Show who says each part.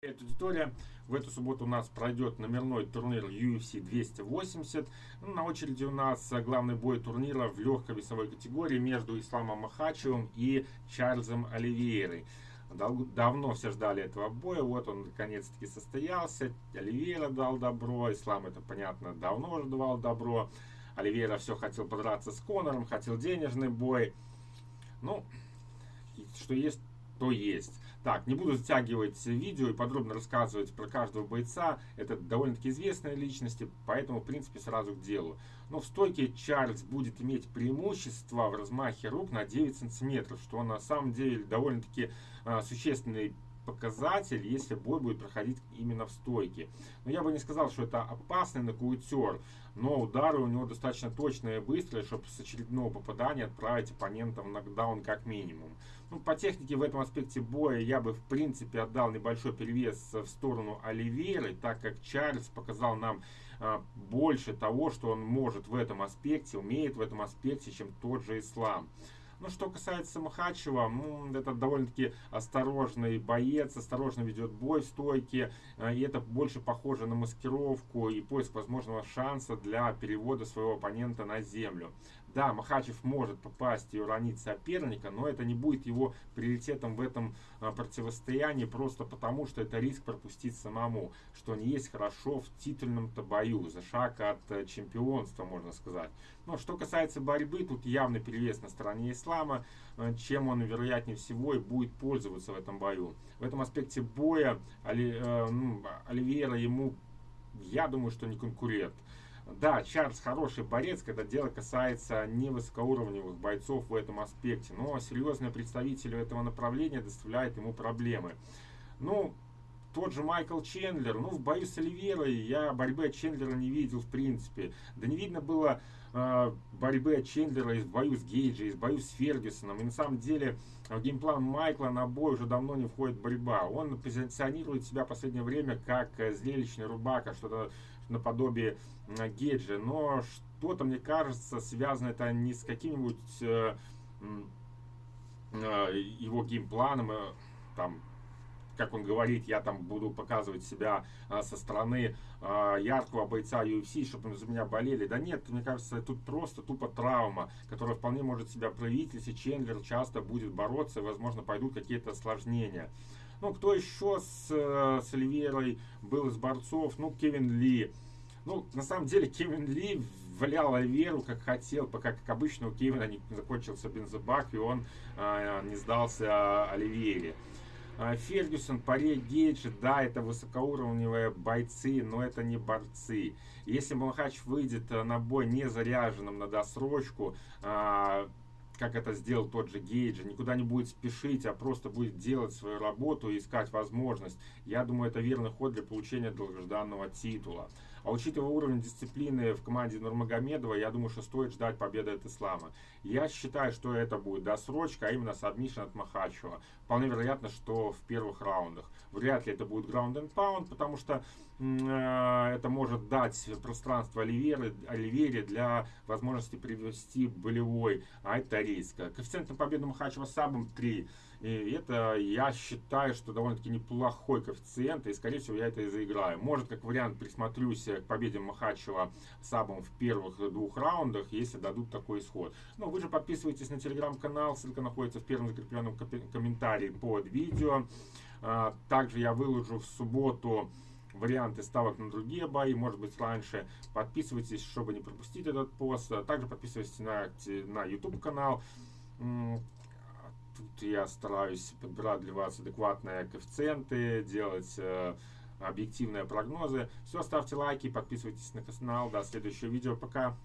Speaker 1: Привет, аудитория. В эту субботу у нас пройдет номерной турнир UFC 280. Ну, на очереди у нас главный бой турнира в легкой весовой категории между Исламом Махачевым и Чарльзом Оливейрой. Давно все ждали этого боя, вот он наконец-таки состоялся. Оливейра дал добро, Ислам это понятно давно уже давал добро. Оливейра все хотел подраться с Конором, хотел денежный бой. Ну, что есть, то есть. Так, не буду затягивать видео и подробно рассказывать про каждого бойца. Это довольно-таки известные личности, поэтому, в принципе, сразу к делу. Но в стойке Чарльз будет иметь преимущество в размахе рук на 9 сантиметров, что на самом деле довольно-таки э, существенный показатель, если бой будет проходить именно в стойке. Но я бы не сказал, что это опасный нокаутер, но удары у него достаточно точные и быстрые, чтобы с очередного попадания отправить оппонента в нокдаун как минимум. Ну, по технике в этом аспекте боя я бы в принципе отдал небольшой перевес в сторону Оливейры, так как Чарльз показал нам а, больше того, что он может в этом аспекте, умеет в этом аспекте, чем тот же Ислам. Ну, что касается Махачева, ну, это довольно-таки осторожный боец, осторожно ведет бой в стойке, э, и это больше похоже на маскировку и поиск возможного шанса для перевода своего оппонента на землю. Да, Махачев может попасть и уронить соперника, но это не будет его приоритетом в этом э, противостоянии, просто потому, что это риск пропустить самому, что не есть хорошо в титульном-то бою, за шаг от э, чемпионства, можно сказать. Но что касается борьбы, тут явный перевес на стороне ислама, э, чем он, вероятнее всего, и будет пользоваться в этом бою. В этом аспекте боя Оли, э, ну, Оливьера ему, я думаю, что не конкурент. Да, Чарльз хороший борец, когда дело касается невысокоуровневых бойцов в этом аспекте, но серьезные представители этого направления доставляют ему проблемы. Ну, тот же Майкл Чендлер, ну, в бою с Оливерой я борьбы от Чендлера не видел в принципе. Да не видно было э, борьбы от Чендлера и в бою с Гейджи, и в бою с Фергюсоном. И на самом деле в game plan Майкла на бой уже давно не входит борьба. Он позиционирует себя в последнее время как э, зрелищный рубака, что-то наподобие э, Гейджи. Но что-то, мне кажется, связано это не с каким-нибудь э, э, его геймпланом, э, там, как он говорит, я там буду показывать себя а, со стороны а, яркого бойца UFC, чтобы за меня болели. Да нет, мне кажется, тут просто тупо травма, которая вполне может себя проявить, если Чендлер часто будет бороться, возможно, пойдут какие-то осложнения. Ну, кто еще с, э, с Оливерой был из борцов? Ну, Кевин Ли. Ну, на самом деле, Кевин Ли валял Оливеру как хотел, пока, как обычно, у Кевина не закончился бензобак, и он э, не сдался Оливере. А, Фергюсон, Паре, Гейджи, да, это высокоуровневые бойцы, но это не борцы. Если Махач выйдет э, на бой не заряженным на досрочку, а, как это сделал тот же Гейджи, никуда не будет спешить, а просто будет делать свою работу и искать возможность. Я думаю, это верный ход для получения долгожданного титула. А учитывая уровень дисциплины в команде Нурмагомедова, я думаю, что стоит ждать победы от Ислама. Я считаю, что это будет досрочка, а именно сабмишн от Махачева. Вполне вероятно, что в первых раундах. Вряд ли это будет ground and pound, потому что э, это может дать пространство Оливере, Оливере для возможности привести болевой, а это риск. Коэффициент на победу Махачева сабом 3. И это, я считаю, что довольно-таки неплохой коэффициент, и, скорее всего, я это и заиграю. Может, как вариант, присмотрюсь к победе Махачева сабом в первых двух раундах, если дадут такой исход. Ну, вы же подписывайтесь на телеграм-канал, ссылка находится в первом закрепленном комментарии под видео. А, также я выложу в субботу варианты ставок на другие бои, может быть раньше. Подписывайтесь, чтобы не пропустить этот пост. Также подписывайтесь на, на YouTube канал тут я стараюсь подбирать для вас адекватные коэффициенты, делать э, объективные прогнозы. Все, ставьте лайки, подписывайтесь на канал. До следующего видео. Пока!